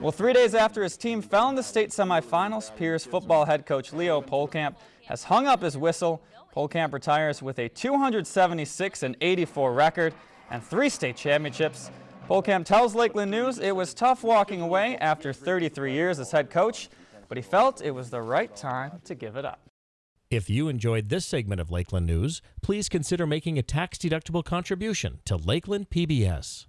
Well, three days after his team fell in the state semifinals, Pierz football head coach Leo Pohlkamp has hung up his whistle. Pohlkamp retires with a 276 and 84 record and three state championships. Polkamp tells Lakeland News it was tough walking away after 33 years as head coach, but he felt it was the right time to give it up. If you enjoyed this segment of Lakeland News, please consider making a tax-deductible contribution to Lakeland PBS.